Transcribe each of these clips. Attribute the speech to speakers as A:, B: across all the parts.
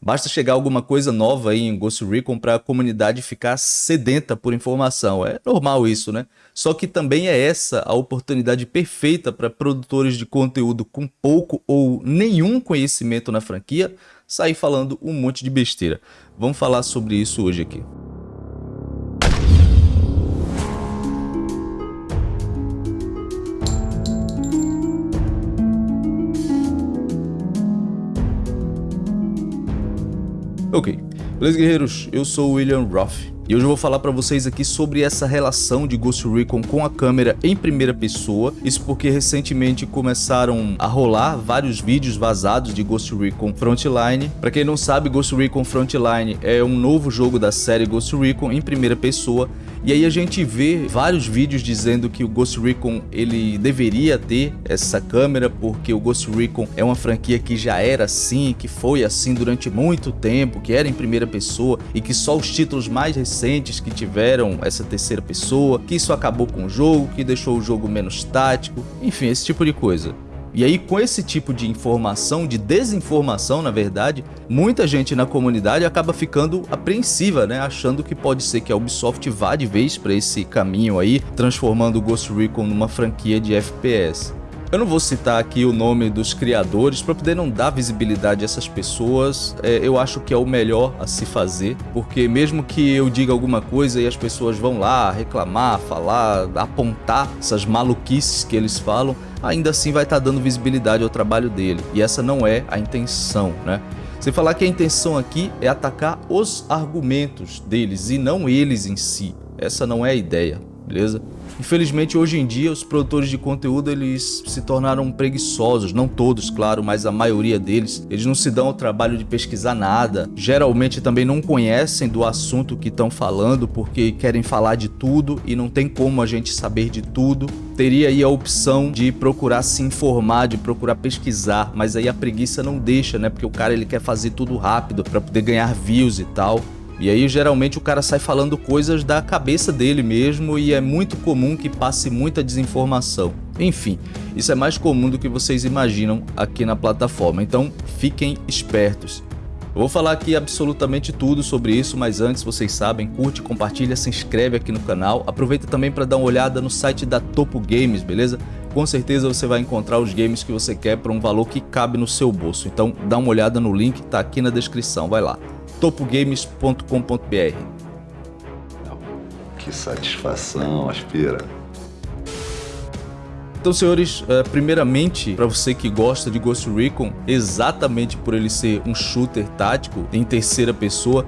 A: Basta chegar alguma coisa nova aí em Ghost Recon para a comunidade ficar sedenta por informação. É normal isso, né? Só que também é essa a oportunidade perfeita para produtores de conteúdo com pouco ou nenhum conhecimento na franquia sair falando um monte de besteira. Vamos falar sobre isso hoje aqui. Ok, beleza guerreiros? Eu sou o William Roth e hoje eu vou falar para vocês aqui sobre essa relação de Ghost Recon com a câmera em primeira pessoa. Isso porque recentemente começaram a rolar vários vídeos vazados de Ghost Recon Frontline. Para quem não sabe, Ghost Recon Frontline é um novo jogo da série Ghost Recon em primeira pessoa. E aí a gente vê vários vídeos dizendo que o Ghost Recon ele deveria ter essa câmera porque o Ghost Recon é uma franquia que já era assim, que foi assim durante muito tempo, que era em primeira pessoa e que só os títulos mais recentes recentes que tiveram essa terceira pessoa, que isso acabou com o jogo, que deixou o jogo menos tático, enfim, esse tipo de coisa. E aí, com esse tipo de informação, de desinformação, na verdade, muita gente na comunidade acaba ficando apreensiva, né? Achando que pode ser que a Ubisoft vá de vez para esse caminho aí, transformando o Ghost Recon numa franquia de FPS. Eu não vou citar aqui o nome dos criadores para poder não dar visibilidade a essas pessoas. É, eu acho que é o melhor a se fazer, porque mesmo que eu diga alguma coisa e as pessoas vão lá reclamar, falar, apontar essas maluquices que eles falam, ainda assim vai estar tá dando visibilidade ao trabalho dele. E essa não é a intenção, né? Você falar que a intenção aqui é atacar os argumentos deles e não eles em si. Essa não é a ideia, beleza? Infelizmente, hoje em dia, os produtores de conteúdo eles se tornaram preguiçosos, não todos, claro, mas a maioria deles. Eles não se dão ao trabalho de pesquisar nada, geralmente também não conhecem do assunto que estão falando porque querem falar de tudo e não tem como a gente saber de tudo. Teria aí a opção de procurar se informar, de procurar pesquisar, mas aí a preguiça não deixa, né? Porque o cara ele quer fazer tudo rápido para poder ganhar views e tal. E aí geralmente o cara sai falando coisas da cabeça dele mesmo e é muito comum que passe muita desinformação. Enfim, isso é mais comum do que vocês imaginam aqui na plataforma, então fiquem espertos. Eu vou falar aqui absolutamente tudo sobre isso, mas antes vocês sabem, curte, compartilha, se inscreve aqui no canal. Aproveita também para dar uma olhada no site da Topo Games, beleza? Com certeza você vai encontrar os games que você quer por um valor que cabe no seu bolso. Então dá uma olhada no link, tá aqui na descrição, vai lá topogames.com.br.
B: Que satisfação, aspira.
A: Então, senhores, eh, primeiramente, para você que gosta de Ghost Recon, exatamente por ele ser um shooter tático em terceira pessoa,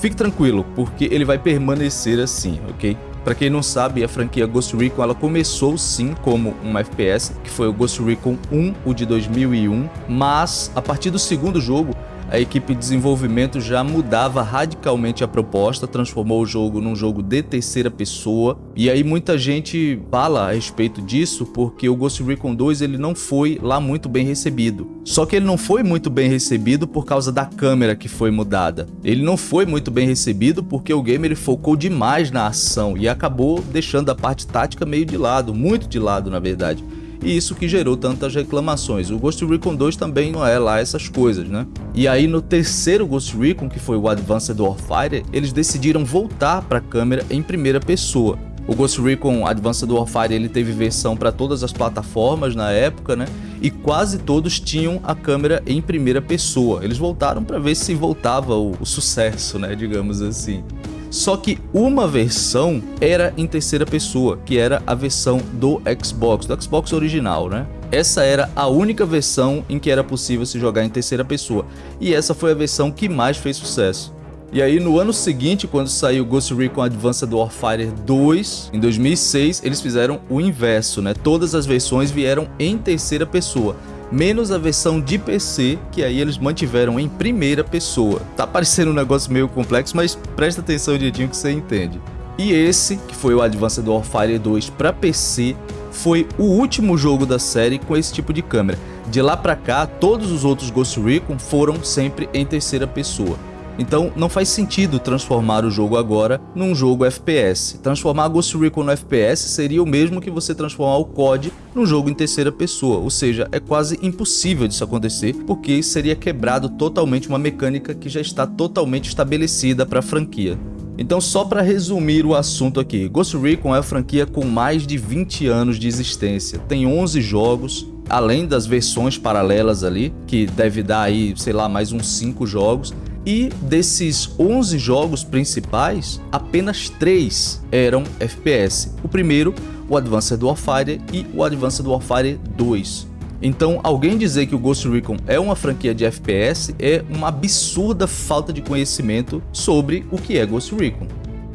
A: fique tranquilo, porque ele vai permanecer assim, ok? Para quem não sabe, a franquia Ghost Recon ela começou sim como um FPS, que foi o Ghost Recon 1, o de 2001, mas a partir do segundo jogo, a equipe de desenvolvimento já mudava radicalmente a proposta, transformou o jogo num jogo de terceira pessoa. E aí muita gente fala a respeito disso porque o Ghost Recon 2 ele não foi lá muito bem recebido. Só que ele não foi muito bem recebido por causa da câmera que foi mudada. Ele não foi muito bem recebido porque o game ele focou demais na ação e acabou deixando a parte tática meio de lado, muito de lado na verdade e isso que gerou tantas reclamações. O Ghost Recon 2 também não é lá essas coisas, né? E aí no terceiro Ghost Recon, que foi o Advanced Warfighter, eles decidiram voltar para a câmera em primeira pessoa. O Ghost Recon Advanced Warfare ele teve versão para todas as plataformas na época, né? E quase todos tinham a câmera em primeira pessoa. Eles voltaram para ver se voltava o, o sucesso, né? Digamos assim. Só que uma versão era em terceira pessoa, que era a versão do Xbox, do Xbox original, né? Essa era a única versão em que era possível se jogar em terceira pessoa, e essa foi a versão que mais fez sucesso. E aí no ano seguinte, quando saiu Ghost Recon Advanced Warfighter 2, em 2006, eles fizeram o inverso, né? Todas as versões vieram em terceira pessoa menos a versão de PC, que aí eles mantiveram em primeira pessoa. Tá parecendo um negócio meio complexo, mas presta atenção direitinho que você entende. E esse, que foi o Advanced Warfare 2 para PC, foi o último jogo da série com esse tipo de câmera. De lá pra cá, todos os outros Ghost Recon foram sempre em terceira pessoa. Então não faz sentido transformar o jogo agora num jogo FPS. Transformar Ghost Recon no FPS seria o mesmo que você transformar o COD num jogo em terceira pessoa, ou seja, é quase impossível disso acontecer, porque seria quebrado totalmente uma mecânica que já está totalmente estabelecida para a franquia. Então só para resumir o assunto aqui, Ghost Recon é a franquia com mais de 20 anos de existência, tem 11 jogos, além das versões paralelas ali, que deve dar aí, sei lá, mais uns 5 jogos, e desses 11 jogos principais, apenas 3 eram FPS. O primeiro, o Advanced Warfare e o Advanced Warfare 2. Então, alguém dizer que o Ghost Recon é uma franquia de FPS é uma absurda falta de conhecimento sobre o que é Ghost Recon.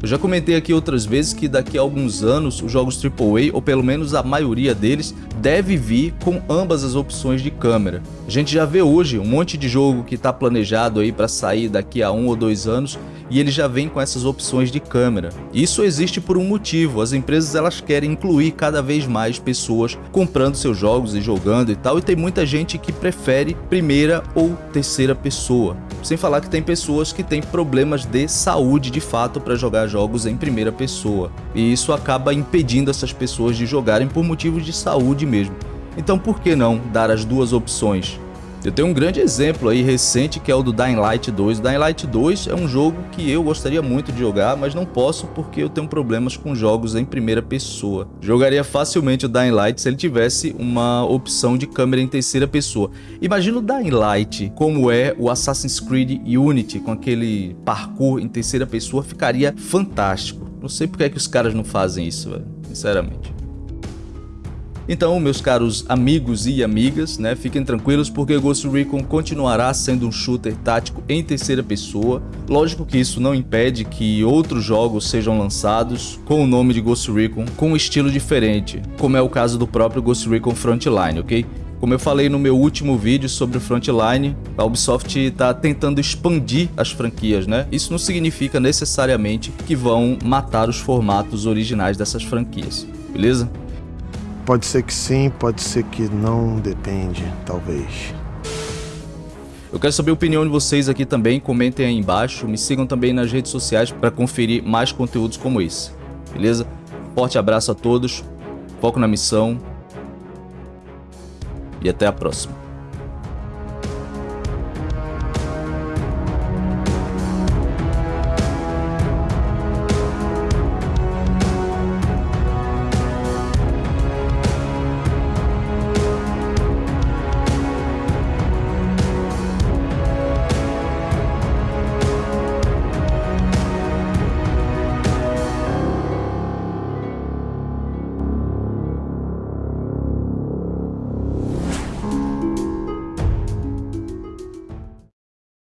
A: Eu já comentei aqui outras vezes que daqui a alguns anos os jogos AAA, ou pelo menos a maioria deles, deve vir com ambas as opções de câmera. A gente já vê hoje um monte de jogo que está planejado aí para sair daqui a um ou dois anos e ele já vem com essas opções de câmera. Isso existe por um motivo, as empresas elas querem incluir cada vez mais pessoas comprando seus jogos e jogando e tal, e tem muita gente que prefere primeira ou terceira pessoa. Sem falar que tem pessoas que têm problemas de saúde de fato para jogar jogos em primeira pessoa, e isso acaba impedindo essas pessoas de jogarem por motivos de saúde mesmo. Então por que não dar as duas opções? Eu tenho um grande exemplo aí recente que é o do Dying Light 2. Dying Light 2 é um jogo que eu gostaria muito de jogar, mas não posso porque eu tenho problemas com jogos em primeira pessoa. Jogaria facilmente o Dying Light se ele tivesse uma opção de câmera em terceira pessoa. Imagina o Dying Light como é o Assassin's Creed Unity com aquele parkour em terceira pessoa, ficaria fantástico. Não sei porque é que os caras não fazem isso, velho, sinceramente. Então, meus caros amigos e amigas, né, fiquem tranquilos porque Ghost Recon continuará sendo um shooter tático em terceira pessoa. Lógico que isso não impede que outros jogos sejam lançados com o nome de Ghost Recon com um estilo diferente, como é o caso do próprio Ghost Recon Frontline, ok? Como eu falei no meu último vídeo sobre Frontline, a Ubisoft está tentando expandir as franquias, né? Isso não significa necessariamente que vão matar os formatos originais dessas franquias, beleza?
C: Pode ser que sim, pode ser que não, depende, talvez.
A: Eu quero saber a opinião de vocês aqui também, comentem aí embaixo, me sigam também nas redes sociais para conferir mais conteúdos como esse, beleza? Forte abraço a todos, foco na missão e até a próxima.